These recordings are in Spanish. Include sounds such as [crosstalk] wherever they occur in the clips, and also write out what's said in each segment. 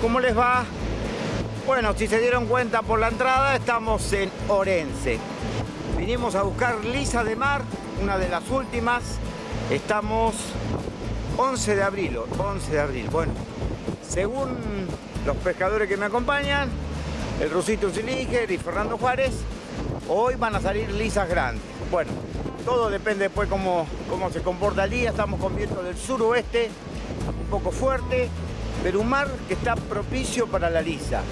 ¿cómo les va? Bueno, si se dieron cuenta por la entrada, estamos en Orense. Vinimos a buscar lisa de mar, una de las últimas. Estamos 11 de abril, 11 de abril. Bueno, según los pescadores que me acompañan, el Rusito Zillinger y Fernando Juárez, hoy van a salir lisas grandes. Bueno, todo depende después cómo, cómo se comporta el día. Estamos con viento del suroeste, un poco fuerte, pero un mar que está propicio para la lisa,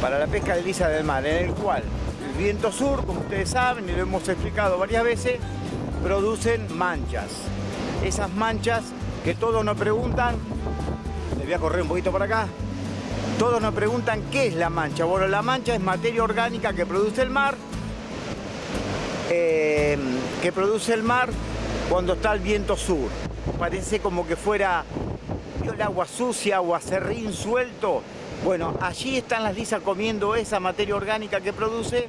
para la pesca de lisa del mar, en el cual el viento sur, como ustedes saben y lo hemos explicado varias veces, producen manchas. Esas manchas que todos nos preguntan, les voy a correr un poquito por acá, todos nos preguntan qué es la mancha. Bueno, la mancha es materia orgánica que produce el mar, eh, que produce el mar cuando está el viento sur. Parece como que fuera agua sucia o acerrín suelto. Bueno, allí están las lisas comiendo esa materia orgánica que produce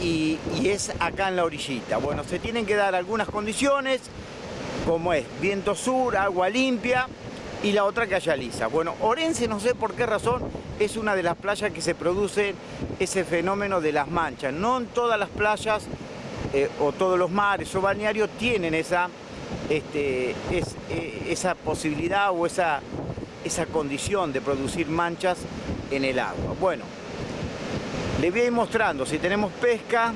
y, y, es acá en la orillita. Bueno, se tienen que dar algunas condiciones, como es viento sur, agua limpia y la otra que haya lisa. Bueno, Orense no sé por qué razón es una de las playas que se produce ese fenómeno de las manchas. No en todas las playas eh, o todos los mares o balnearios tienen esa, este, es, eh, esa posibilidad o esa, esa condición de producir manchas en el agua. Bueno, les voy a ir mostrando, si tenemos pesca,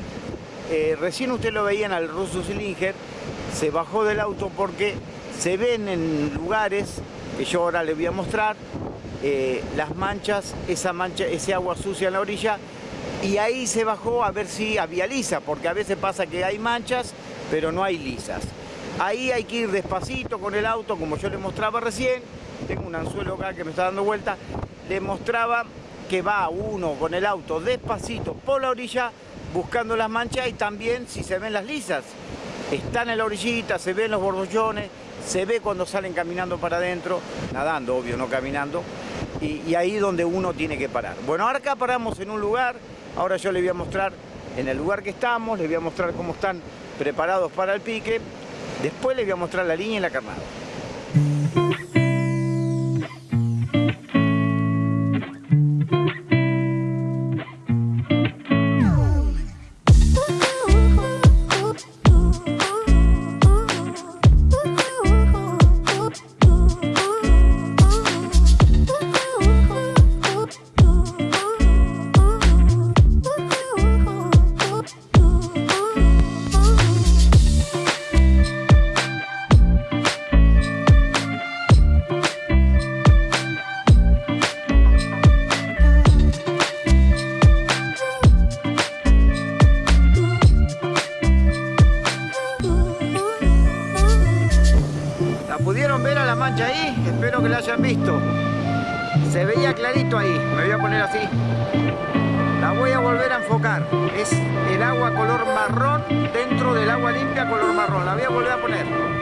eh, recién usted lo veían al ruso Silinger, se bajó del auto porque se ven en lugares que yo ahora les voy a mostrar eh, las manchas, esa ese agua sucia en la orilla y ahí se bajó a ver si había lisa, porque a veces pasa que hay manchas, pero no hay lisas. Ahí hay que ir despacito con el auto, como yo le mostraba recién. Tengo un anzuelo acá que me está dando vuelta. Le mostraba que va uno con el auto despacito por la orilla buscando las manchas y también si se ven las lisas. Están en la orillita, se ven los borbollones, se ve cuando salen caminando para adentro, nadando, obvio, no caminando, y, y ahí donde uno tiene que parar. Bueno, ahora acá paramos en un lugar, ahora yo les voy a mostrar en el lugar que estamos, les voy a mostrar cómo están preparados para el pique, después les voy a mostrar la línea y la carnada. Pudieron ver a la mancha ahí? Espero que la hayan visto. Se veía clarito ahí, me voy a poner así. La voy a volver a enfocar. Es el agua color marrón dentro del agua limpia color marrón. La voy a volver a poner.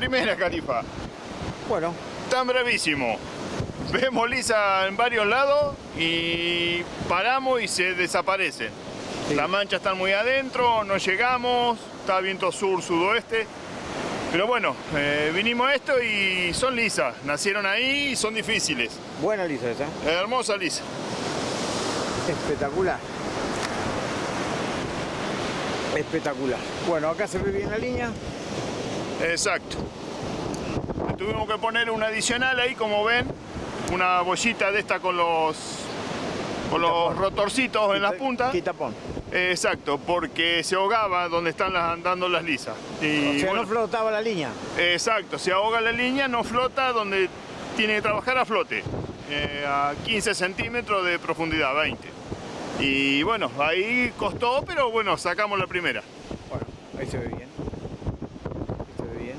Primera, Califa. Bueno. Tan brevísimo. Vemos lisa en varios lados y paramos y se desaparecen. La mancha está muy adentro, no llegamos, está viento sur-sudoeste. Pero bueno, eh, vinimos a esto y son lisas. Nacieron ahí y son difíciles. Buena lisa esa. Hermosa lisa. Espectacular. Espectacular. Bueno, acá se ve bien la línea. Exacto. tuvimos que poner un adicional ahí, como ven, una bollita de esta con los con los rotorcitos en las puntas. Quitapón. Exacto, porque se ahogaba donde están las, andando las lisas. Y, o sea, no flotaba la línea. Exacto, se ahoga la línea, no flota donde tiene que trabajar a flote, eh, a 15 centímetros de profundidad, 20. Y bueno, ahí costó, pero bueno, sacamos la primera. Bueno, ahí se ve bien. Ahí se ve bien.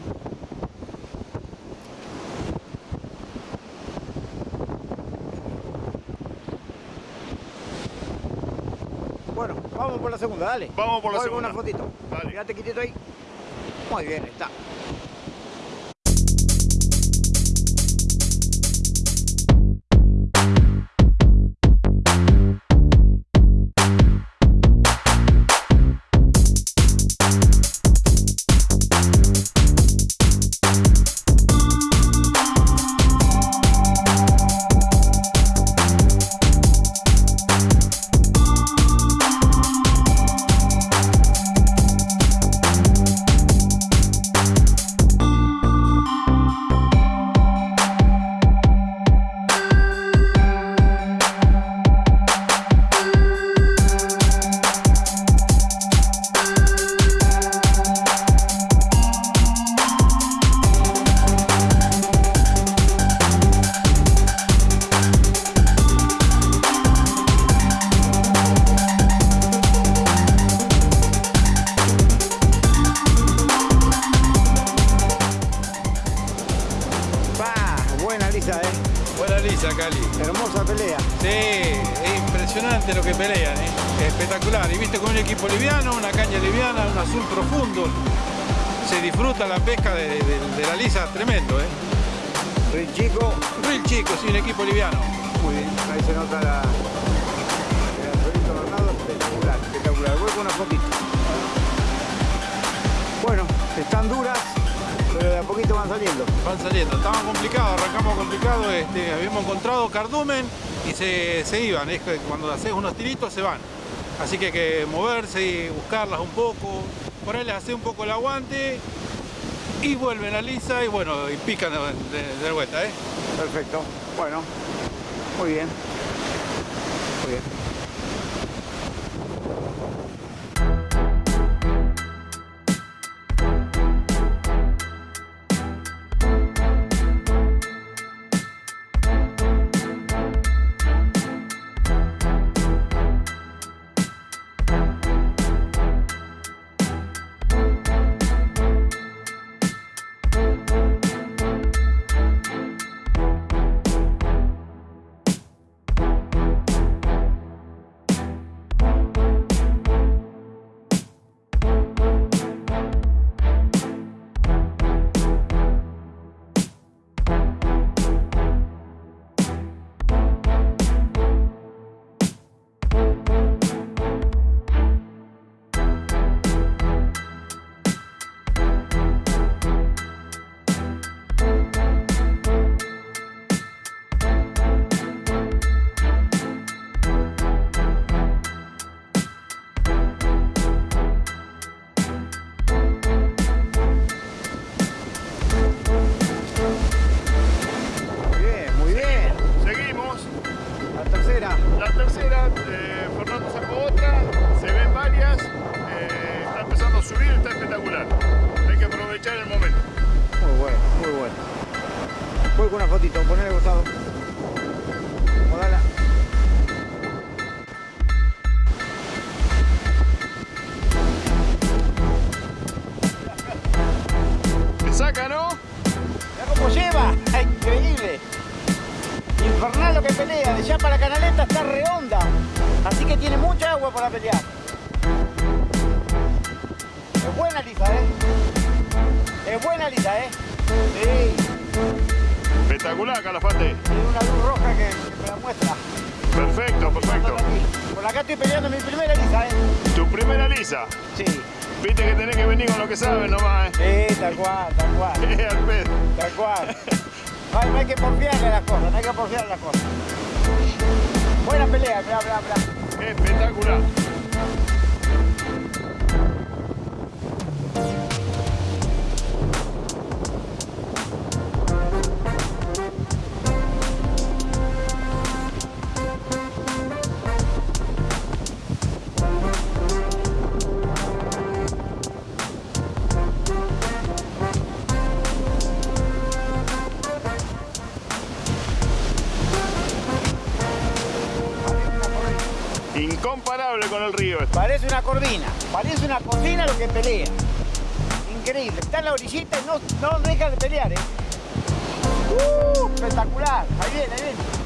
Bueno, vamos por la segunda, dale. Vamos por la Voy segunda. una fotito. Dale. Quédate quitito ahí. Muy bien, está. Lisa, ¿eh? Buena lisa, Cali. Hermosa pelea. Sí, es impresionante lo que pelean, ¿eh? espectacular. Y viste con un equipo liviano, una caña liviana, un azul profundo. Se disfruta la pesca de, de- de la lisa, tremendo, ¿eh? El chico, Real chico, sí, un equipo liviano. muy bien. Ahí se nota la... Espectacular, espectacular. Voy con una fotito. Bueno, están duras, pero de a poquito van saliendo. Van saliendo, estaban complicados, arrancamos complicados, este, habíamos encontrado cardumen y se, se iban, es que cuando haces unos tiritos se van. Así que hay que moverse y buscarlas un poco, por ahí les hace un poco el aguante y vuelven a lisa y bueno, y pican de, de- de vuelta, ¿eh? Perfecto. Bueno, muy bien. Subir, está espectacular. Hay que aprovechar el momento. Muy bueno, muy bueno. Voy con una fotito, ponele costado. Modala. ¿Me saca, no? Mira cómo lleva, increíble. Infernal lo que pelea, de allá para Canaleta está redonda. Así que tiene mucha agua para pelear. Es buena Lisa, ¿eh? Es buena lisa, ¿eh? Sí. Espectacular, Calafate. Tiene una luz roja que, que me la muestra. Perfecto, perfecto. Por acá estoy peleando mi primera lisa, ¿eh? Tu primera lisa. Sí. Viste que tenés que venir con lo que sabes nomás, ¿eh? Sí, tal cual, tal cual. [laughs] Al pedo. Tal cual. No hay, no hay que porfiarle a las cosas, no hay que porfiarle a las cosas. Buena pelea, bla, bla, bla. Espectacular. Incomparable con el río. este. Parece una corvina, parece una corvina lo que pelea. Increíble, está en la orillita y no, no deja de pelear, ¿eh? ¡Uh! espectacular, ahí viene.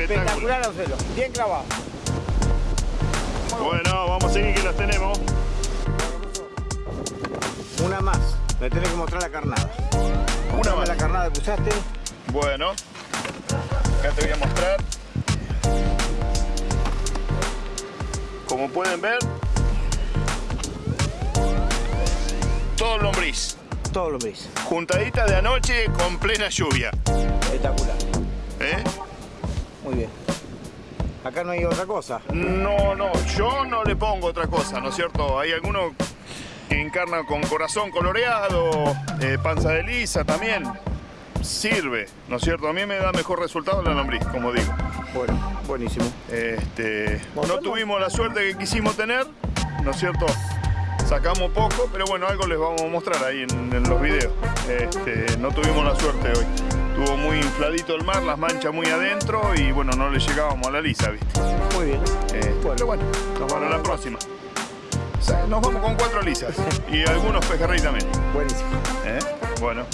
Espectacular. Espectacular bien clavado. Bueno, vamos a seguir que las tenemos. Una más, me tenés que mostrar la carnada. Una Mostrame más. la carnada que usaste. Bueno, acá te voy a mostrar. Como pueden ver, todo lombriz. Todo lo veis. Juntadita de anoche con plena lluvia. Espectacular. ¿eh? Muy bien. Acá no hay otra cosa. No, no, yo no le pongo otra cosa, ¿no es cierto? Hay algunos que encarnan con corazón coloreado, eh, panza de lisa también. Sirve, ¿no es cierto? A mí me da mejor resultado la lombriz, como digo. Bueno, buenísimo. Este, no tuvimos la suerte que quisimos tener, ¿no es cierto? Sacamos poco, pero bueno, algo les vamos a mostrar ahí en, en los videos. Este, no tuvimos la suerte hoy. Estuvo muy infladito el mar, las manchas muy adentro y bueno, no le llegábamos a la lisa, ¿viste? Muy bien. Este, pero bueno, nos vamos la con- próxima. Nos vamos con cuatro lisas y algunos pejerrey también. Buenísimo. ¿eh? Bueno,